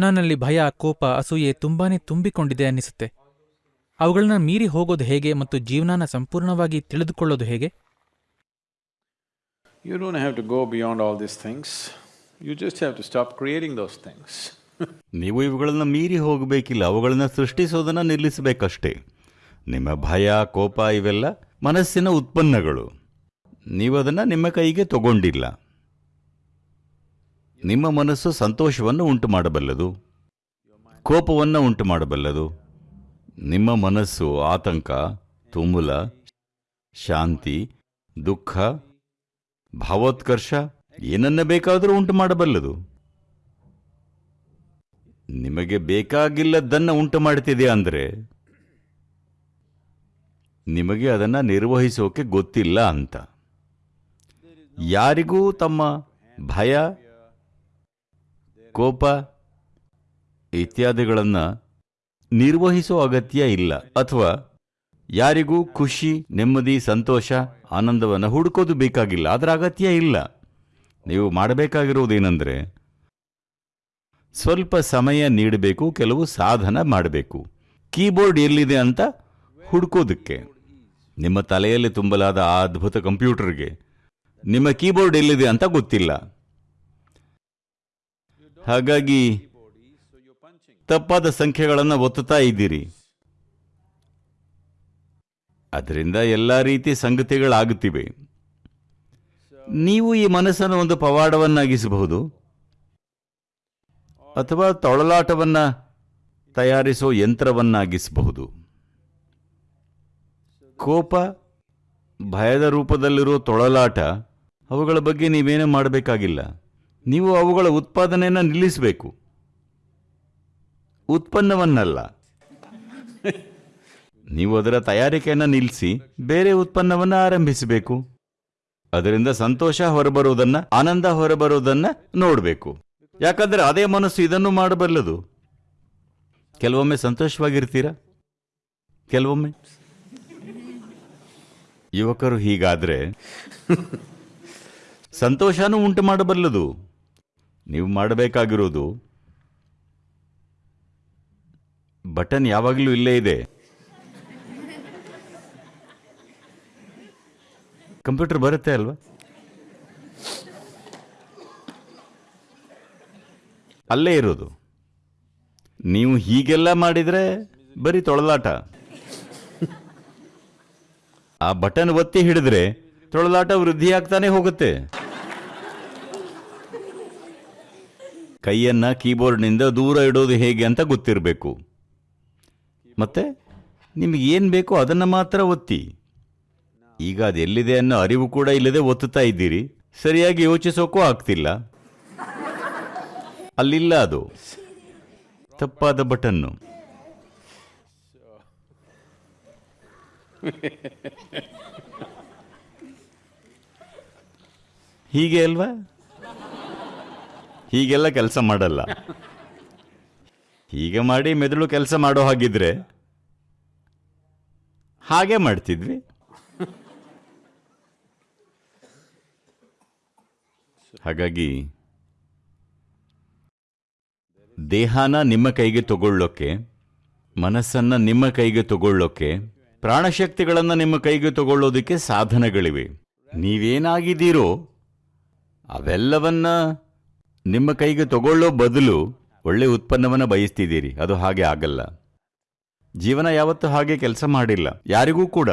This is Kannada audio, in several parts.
ನನ್ನಲ್ಲಿ ಭಯ ಕೋಪ ಅಸೂಯೆ ತುಂಬಾನೇ ತುಂಬಿಕೊಂಡಿದೆ ಅನ್ನಿಸುತ್ತೆ. ಅವುಗಳನ್ನ ಮೀರಿ ಹೋಗೋದು ಹೇಗೆ ಮತ್ತು ಜೀವನನ ಸಂಪೂರ್ಣವಾಗಿ ತಿಳಿದುಕೊಳ್ಳೋದು ಹೇಗೆ? You don't have to go beyond all this things you just have to stop creating those things ನೀವು ಇವುಗಳನ್ನು ಮೀರಿ ಹೋಗಬೇಕಿಲ್ಲ ಅವುಗಳನ್ನು ಸೃಷ್ಟಿಸೋದನ್ನು ನಿಲ್ಲಿಸಬೇಕಷ್ಟೇ. ನಿಮ್ಮ ಭಯ ಕೋಪ ಇವೆಲ್ಲ ಮನಸ್ಸಿನ ಉತ್ಪನ್ನಗಳು. ನೀವು ಅದನ್ನು ನಿಮ್ಮ ಕೈಗೆ ತಗೊಂಡಿಲ್ಲ. ನಿಮ್ಮ ಮನಸ್ಸು ಸಂತೋಷವನ್ನು ಉಂಟು ಮಾಡಬಲ್ಲದು ಕೋಪವನ್ನು ಉಂಟು ಮಾಡಬಲ್ಲದು ನಿಮ್ಮ ಮನಸ್ಸು ಆತಂಕ, ತುಮುಲ, ಶಾಂತಿ, ದುಃಖ, ಭಾವೋತ್ಕರ್ಷ ಏನನ್ನ ಬೇಕಾದರೂ ಉಂಟು ಮಾಡಬಲ್ಲದು ನಿಮಗೆ ಬೇಕಾಗಿಲ್ಲದನ್ನು ಉಂಟು ಮಾಡ್ತಿದೆ ಅಂದರೆ? ನಿಮಗೆ ಅದನ್ನು ನಿರ್ವಹಿಸೋಕೆ ಗೊತ್ತಿಲ್ಲ ಅಂತ. ಯಾರಿಗೂ ತಮ್ಮ ಭಯ ಕೋಪ ಇತ್ಯಾದಿಗಳನ್ನು ನಿರ್ವಹಿಸೋ ಅಗತ್ಯ ಇಲ್ಲ. ಅಥವಾ ಯಾರಿಗೂ ಖುಷಿ, ನೆಮ್ಮದಿ, ಸಂತೋಷ, ಆನಂದವನ್ನು ಹುಡುಕೋದು ಬೇಕಾಗಿಲ್ಲ. ಅದರ ಅಗತ್ಯ ಇಲ್ಲ. ನೀವು ಮಾಡಬೇಕಾಗಿರುವುದೇನೆಂದರೆ ಸ್ವಲ್ಪ ಸಮಯ ನೀಡಬೇಕು, ಕೆಲವು ಸಾಧನ ಮಾಡಬೇಕು. ಕೀಬೋರ್ಡ್ ಎಲ್ಲಿದೆ ಅಂತ ಹುಡುಕೋದಕ್ಕೆ. ನಿಮ್ಮ ತಲೆಯಲ್ಲಿ ತುಂಬಲಾದ ಆ ಅದ್ಭುತ ಕಂಪ್ಯೂಟರ್ಗೆ. ನಿಮ್ಮ ಕೀಬೋರ್ಡ್ ಎಲ್ಲಿದೆ ಅಂತ ಗೊತ್ತಿಲ್ಲ. ಹಾಗಾಗಿ ತಪ್ಪಾದ ಸಂಖ್ಯೆಗಳನ್ನು ಒತ್ತುತ್ತಾ ಇದ್ದೀರಿ. ಅದರಿಂದ ಎಲ್ಲ ರೀತಿ ಸಂಗತಿಗಳಾಗುತ್ತಿವೆ. ನೀವು ಈ ಮನಸ್ಸನ್ನು ಒಂದು ಪವಾಡವನ್ನಾಗಿಸಬಹುದು. ಅಥವಾ ತೊಳಲಾಟವನ್ನ ತಯಾರಿಸೋ ಯಂತ್ರವನ್ನಾಗಿಸಬಹುದು. ಕೋಪ, ಭಯದ ರೂಪದಲ್ಲಿರೋ ತೊಳಲಾಟ, ಅವುಗಳ ಬಗ್ಗೆ ನೀವೇನೂ ಮಾಡಬೇಕಾಗಿಲ್ಲ. ನೀವು ಅವುಗಳ ಉತ್ಪಾದನೆಯನ್ನು ನಿಲ್ಲಿಸಬೇಕು. ಉತ್ಪನ್ನವನ್ನಲ್ಲ. ನೀವು ಅದರ ತಯಾರಿಕೆಯನ್ನು ನಿಲ್ಲಿಸಿ ಬೇರೆ ಉತ್ಪನ್ನವನ್ನು ಆರಂಭಿಸಬೇಕು. ಅದರಿಂದ ಸಂತೋಷ ಹೊರಬರುವುದನ್ನ, ಆನಂದ ಹೊರಬರುವುದನ್ನ ನೋಡಬೇಕು. ಯಾಕಂದ್ರೆ ಅದೇ ಮನಸ್ಸು ಇದನ್ನು ಮಾಡಬಲ್ಲದು. ಕೆಲವೊಮ್ಮೆ ಸಂತೋಷವಾಗಿರ್ತೀರಾ? ಕೆಲವೊಮ್ಮೆ? ಯುವಕರು ಹೀಗಾದ್ರೆ, ಸಂತೋಷನೂ ಉಂಟು ಮಾಡಬಲ್ಲದು. ನೀವು ಮಾಡಬೇಕಾಗಿರೋದು ಬಟನ್ ಯಾವಾಗಲೂ ಇಲ್ಲೇ ಇದೆ. ಕಂಪ್ಯೂಟರ್ ಬರುತ್ತೆ ಅಲ್ವಾ? ಅಲ್ಲೇ ಇರೋದು. ನೀವು ಹೀಗೆಲ್ಲ ಮಾಡಿದ್ರೆ ಬರೀ ತೊಳಲಾಟ. ಆ ಬಟನ್ ಒತ್ತಿ ಹಿಡಿದ್ರೆ ತೊಳಲಾಟ ವೃದ್ಧಿ ಆಗ್ತಾನೆ ಹೋಗುತ್ತೆ. ಕೈಯನ್ನ ಕೀಬೋರ್ಡ್ನಿಂದ ದೂರ ಇಡೋದು ಹೇಗೆ ಅಂತ ಗೊತ್ತಿರಬೇಕು. ಮತ್ತೆ ನಿಮಗೆ ಏನು ಬೇಕೋ ಅದನ್ನು ಮಾತ್ರ ಒತ್ತಿ. ಈಗ ಅದೆಲ್ಲಿದೆ ಅನ್ನೋ ಅರಿವು ಕೂಡ ಇಲ್ಲದೆ ಒತ್ತುತ್ತಾ ಇದ್ದೀರಿ. ಸರಿಯಾಗಿ ಯೋಚಿಸೋಕ್ಕೂ ಆಗ್ತಿಲ್ಲ. ಅಲ್ಲಿಲ್ಲ ಅದು. ತಪ್ಪಾದ ಬಟನ್ನು. ಹೀಗೆ ಅಲ್ವಾ? ಹೀಗೆಲ್ಲ ಕೆಲಸ ಮಾಡಲ್ಲ. ಹೀಗೆ ಮಾಡಿ ಮೆದುಳು ಕೆಲಸ ಮಾಡೋ ಹಾಗಿದ್ರೆ ಹಾಗೆ ಮಾಡ್ತಿದ್ವಿ. ಹಾಗಾಗಿ ದೇಹನ ನಿಮ್ಮ ಕೈಗೆ ತಗೊಳ್ಳೋಕೆ, ಮನಸ್ಸನ್ನ ನಿಮ್ಮ ಕೈಗೆ ತಗೊಳ್ಳೋಕೆ, ಪ್ರಾಣಶಕ್ತಿಗಳನ್ನ ನಿಮ್ಮ ಕೈಗೆ ತಗೊಳ್ಳೋದಕ್ಕೆ ಸಾಧನಗಳಿವೆ. ನೀವೇನಾಗಿದ್ದೀರೋ ಅವೆಲ್ಲವನ್ನ ನಿಮ್ಮ ಕೈಗೆ ತಗೊಳ್ಳೋ ಬದಲು ಒಳ್ಳೆ ಉತ್ಪನ್ನವನ್ನು ಬಯಸ್ತಿದ್ದೀರಿ. ಅದು ಹಾಗೆ ಆಗಲ್ಲ. ಜೀವನ ಯಾವತ್ತೂ ಹಾಗೆ ಕೆಲಸ ಮಾಡಿಲ್ಲ. ಯಾರಿಗೂ ಕೂಡ.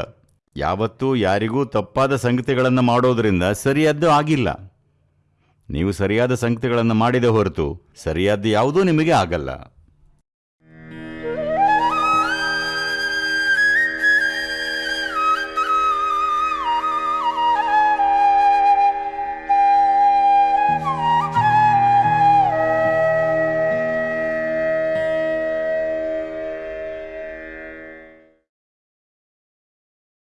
ಯಾವತ್ತೂ ಯಾರಿಗೂ ತಪ್ಪಾದ ಸಂಗತಿಗಳನ್ನು ಮಾಡೋದರಿಂದ ಸರಿಯಾದ್ದು ಆಗಿಲ್ಲ. ನೀವು ಸರಿಯಾದ ಸಂಗತಿಗಳನ್ನು ಮಾಡಿದ ಹೊರತು ಸರಿಯಾದ್ದು ಯಾವುದೂ ನಿಮಗೆ ಆಗಲ್ಲ.